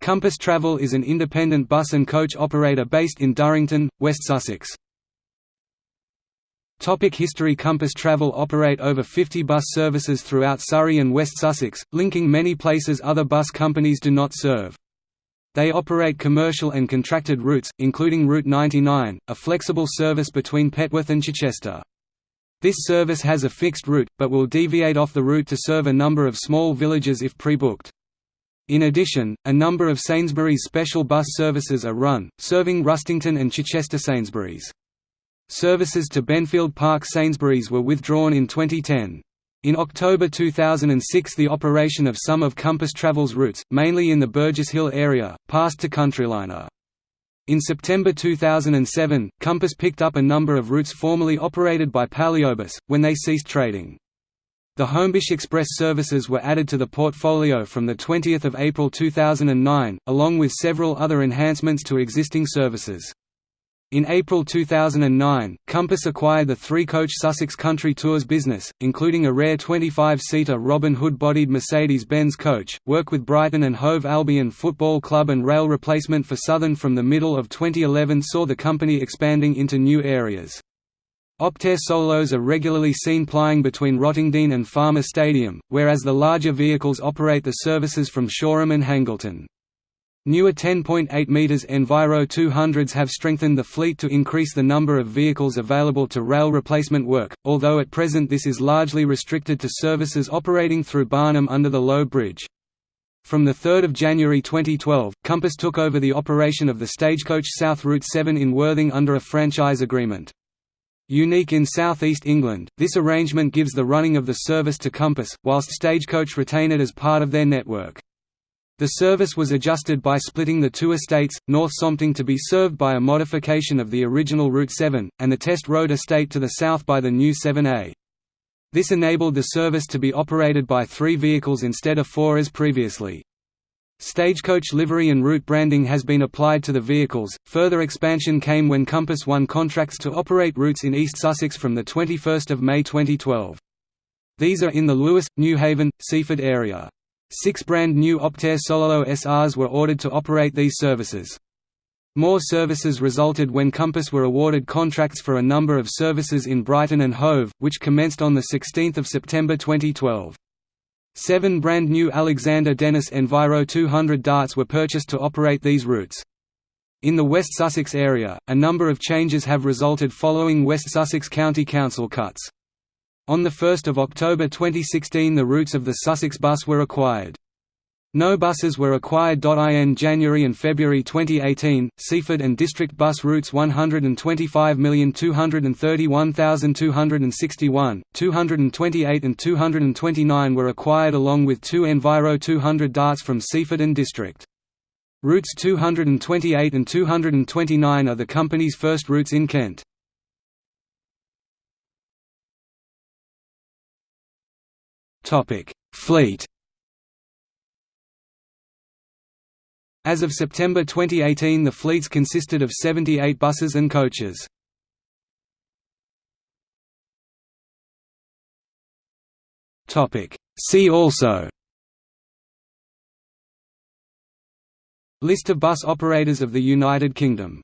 Compass Travel is an independent bus and coach operator based in Durrington, West Sussex. Topic history Compass Travel operate over 50 bus services throughout Surrey and West Sussex, linking many places other bus companies do not serve. They operate commercial and contracted routes, including Route 99, a flexible service between Petworth and Chichester. This service has a fixed route, but will deviate off the route to serve a number of small villages if pre-booked. In addition, a number of Sainsbury's special bus services are run, serving Rustington and Chichester Sainsbury's. Services to Benfield Park Sainsbury's were withdrawn in 2010. In October 2006 the operation of some of Compass Travel's routes, mainly in the Burgess Hill area, passed to Countryliner. In September 2007, Compass picked up a number of routes formerly operated by Paleobus, when they ceased trading. The Homebush Express services were added to the portfolio from 20 April 2009, along with several other enhancements to existing services. In April 2009, Compass acquired the three-coach Sussex Country Tours business, including a rare 25-seater Robin Hood-bodied Mercedes-Benz coach, work with Brighton and Hove Albion Football Club and rail replacement for Southern from the middle of 2011 saw the company expanding into new areas. Optare solos are regularly seen plying between Rottingdean and Falmer Stadium, whereas the larger vehicles operate the services from Shoreham and Hangleton. Newer 10.8 m Enviro 200s have strengthened the fleet to increase the number of vehicles available to rail replacement work, although at present this is largely restricted to services operating through Barnham under the Low Bridge. From 3 January 2012, Compass took over the operation of the Stagecoach South Route 7 in Worthing under a franchise agreement. Unique in southeast England, this arrangement gives the running of the service to Compass, whilst Stagecoach retain it as part of their network. The service was adjusted by splitting the two estates, North Sompting to be served by a modification of the original Route 7, and the Test Road estate to the south by the new 7A. This enabled the service to be operated by three vehicles instead of four as previously. Stagecoach livery and route branding has been applied to the vehicles. Further expansion came when Compass won contracts to operate routes in East Sussex from the 21st of May 2012. These are in the Lewes, Newhaven, Seaford area. Six brand new Optare Solo SRs were ordered to operate these services. More services resulted when Compass were awarded contracts for a number of services in Brighton and Hove, which commenced on 16 September 2012. Seven brand new Alexander Dennis Enviro 200 darts were purchased to operate these routes. In the West Sussex area, a number of changes have resulted following West Sussex County Council cuts. On 1 October 2016 the routes of the Sussex bus were acquired. No buses were acquired. In January and February 2018, Seaford and District bus routes 125,231,261, 228 and 229 were acquired along with two Enviro 200 darts from Seaford and District. Routes 228 and 229 are the company's first routes in Kent. Fleet As of September 2018 the fleets consisted of 78 buses and coaches. See also. List of bus operators of the United Kingdom